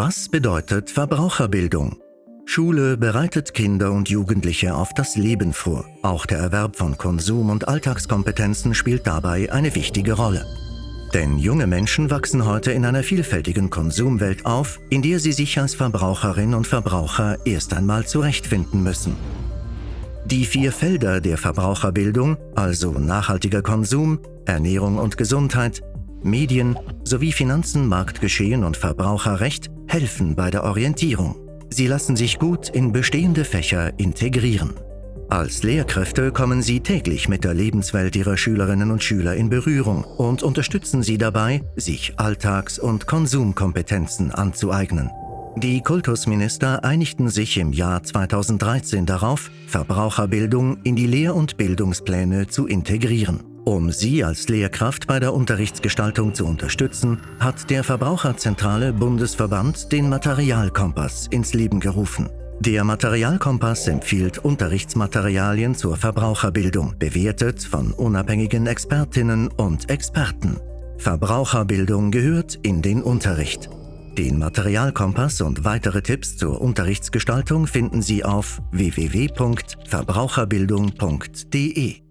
Was bedeutet Verbraucherbildung? Schule bereitet Kinder und Jugendliche auf das Leben vor. Auch der Erwerb von Konsum- und Alltagskompetenzen spielt dabei eine wichtige Rolle. Denn junge Menschen wachsen heute in einer vielfältigen Konsumwelt auf, in der sie sich als Verbraucherin und Verbraucher erst einmal zurechtfinden müssen. Die vier Felder der Verbraucherbildung, also nachhaltiger Konsum, Ernährung und Gesundheit, Medien sowie Finanzen, Marktgeschehen und Verbraucherrecht, helfen bei der Orientierung. Sie lassen sich gut in bestehende Fächer integrieren. Als Lehrkräfte kommen sie täglich mit der Lebenswelt ihrer Schülerinnen und Schüler in Berührung und unterstützen sie dabei, sich Alltags- und Konsumkompetenzen anzueignen. Die Kultusminister einigten sich im Jahr 2013 darauf, Verbraucherbildung in die Lehr- und Bildungspläne zu integrieren. Um Sie als Lehrkraft bei der Unterrichtsgestaltung zu unterstützen, hat der Verbraucherzentrale Bundesverband den Materialkompass ins Leben gerufen. Der Materialkompass empfiehlt Unterrichtsmaterialien zur Verbraucherbildung, bewertet von unabhängigen Expertinnen und Experten. Verbraucherbildung gehört in den Unterricht. Den Materialkompass und weitere Tipps zur Unterrichtsgestaltung finden Sie auf www.verbraucherbildung.de.